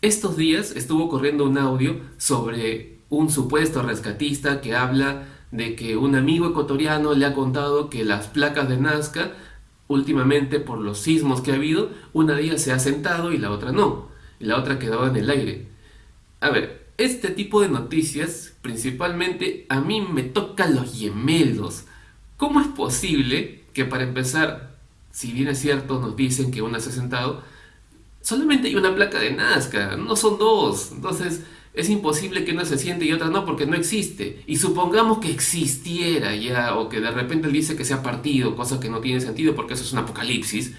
Estos días estuvo corriendo un audio sobre un supuesto rescatista que habla de que un amigo ecuatoriano le ha contado que las placas de Nazca, últimamente por los sismos que ha habido, una de ellas se ha sentado y la otra no, y la otra quedaba en el aire. A ver, este tipo de noticias, principalmente, a mí me tocan los gemelos. ¿Cómo es posible que para empezar, si bien es cierto, nos dicen que una se ha sentado, solamente hay una placa de Nazca, no son dos. Entonces es imposible que una se siente y otra no porque no existe. Y supongamos que existiera ya o que de repente él dice que se ha partido, cosa que no tiene sentido porque eso es un apocalipsis.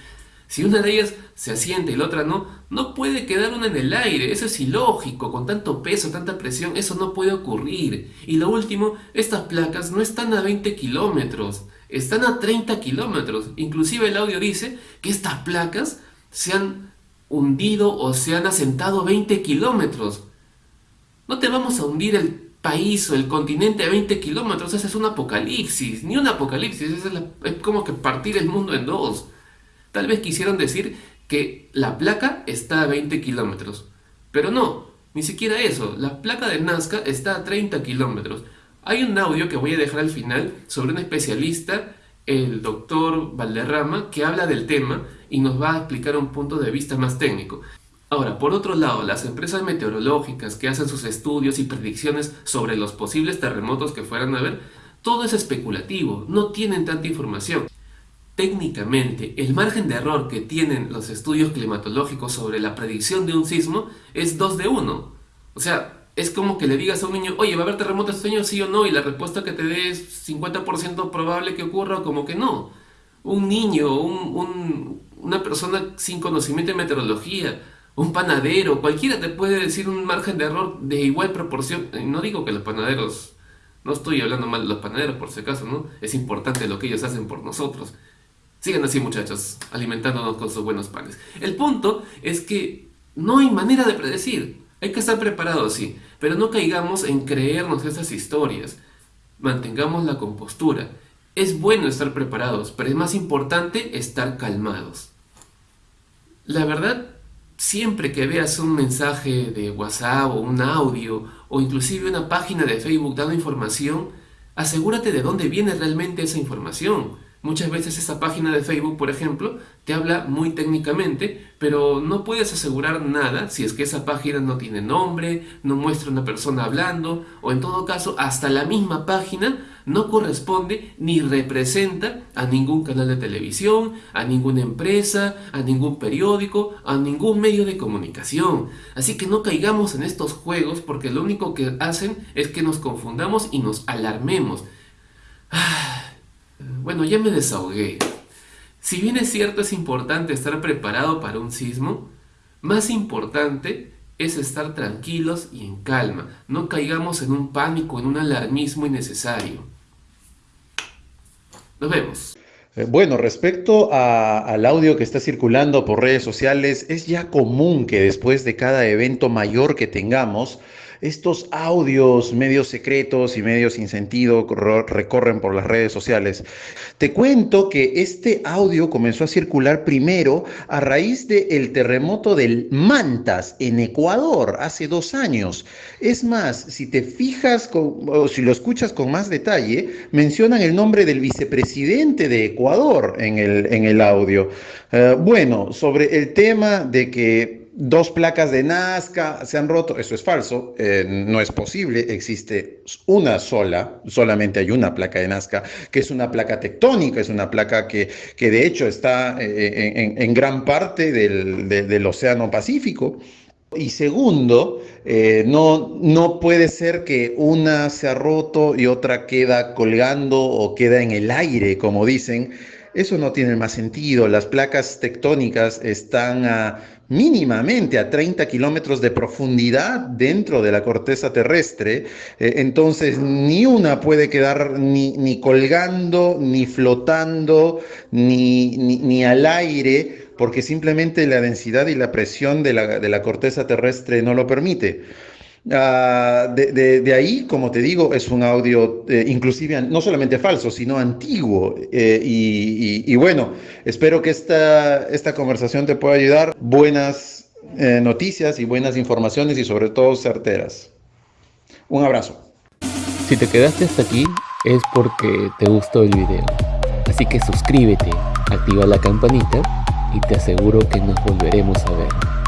Si una de ellas se asiente y la otra no, no puede quedar una en el aire, eso es ilógico, con tanto peso, tanta presión, eso no puede ocurrir. Y lo último, estas placas no están a 20 kilómetros, están a 30 kilómetros. Inclusive el audio dice que estas placas se han hundido o se han asentado 20 kilómetros. No te vamos a hundir el país o el continente a 20 kilómetros, ese es un apocalipsis, ni un apocalipsis, es, es como que partir el mundo en dos. Tal vez quisieron decir que la placa está a 20 kilómetros, pero no, ni siquiera eso, la placa de Nazca está a 30 kilómetros. Hay un audio que voy a dejar al final sobre un especialista, el doctor Valderrama, que habla del tema y nos va a explicar un punto de vista más técnico. Ahora, por otro lado, las empresas meteorológicas que hacen sus estudios y predicciones sobre los posibles terremotos que fueran a haber, todo es especulativo, no tienen tanta información. Técnicamente, el margen de error que tienen los estudios climatológicos sobre la predicción de un sismo es 2 de 1. O sea, es como que le digas a un niño, oye, ¿va a haber terremoto este año, sí o no? Y la respuesta que te dé es 50% probable que ocurra o como que no. Un niño, una persona sin conocimiento de meteorología, un panadero, cualquiera te puede decir un margen de error de igual proporción. No digo que los panaderos, no estoy hablando mal de los panaderos por si acaso, ¿no? Es importante lo que ellos hacen por nosotros. Sigan así muchachos, alimentándonos con sus buenos panes. El punto es que no hay manera de predecir. Hay que estar preparados, sí, pero no caigamos en creernos esas historias. Mantengamos la compostura. Es bueno estar preparados, pero es más importante estar calmados. La verdad, siempre que veas un mensaje de WhatsApp o un audio o inclusive una página de Facebook dando información, asegúrate de dónde viene realmente esa información. Muchas veces esa página de Facebook, por ejemplo, te habla muy técnicamente, pero no puedes asegurar nada si es que esa página no tiene nombre, no muestra una persona hablando, o en todo caso, hasta la misma página no corresponde ni representa a ningún canal de televisión, a ninguna empresa, a ningún periódico, a ningún medio de comunicación. Así que no caigamos en estos juegos porque lo único que hacen es que nos confundamos y nos alarmemos. Ah, bueno, ya me desahogué. Si bien es cierto es importante estar preparado para un sismo, más importante es estar tranquilos y en calma. No caigamos en un pánico, en un alarmismo innecesario. Nos vemos. Eh, bueno, respecto al audio que está circulando por redes sociales, es ya común que después de cada evento mayor que tengamos, estos audios medios secretos y medios sin sentido recorren por las redes sociales. Te cuento que este audio comenzó a circular primero a raíz del terremoto del Mantas en Ecuador hace dos años. Es más, si te fijas o si lo escuchas con más detalle, mencionan el nombre del vicepresidente de Ecuador en el, en el audio. Eh, bueno, sobre el tema de que dos placas de Nazca se han roto. Eso es falso, eh, no es posible. Existe una sola, solamente hay una placa de Nazca, que es una placa tectónica, es una placa que, que de hecho está eh, en, gran parte del, Océano Pacífico. Y segundo, eh, no, no puede ser que una se ha roto y otra queda colgando o queda en el aire, como dicen. Eso no tiene más sentido. Las placas tectónicas están a mínimamente a 30 kilómetros de profundidad dentro de la corteza terrestre, eh, entonces ni una puede quedar ni, ni colgando, ni flotando, ni, ni, al aire, porque simplemente la densidad y la presión de la, de la corteza terrestre no lo permite. Ah, de, ahí, como te digo, es un audio eh, inclusive no solamente falso, sino antiguo. Eh, y, bueno, espero que esta, esta conversación te pueda ayudar. Buenas eh, noticias y buenas informaciones y sobre todo certeras. Un abrazo. Si te quedaste hasta aquí es porque te gustó el video. Así que suscríbete, activa la campanita y te aseguro que nos volveremos a ver.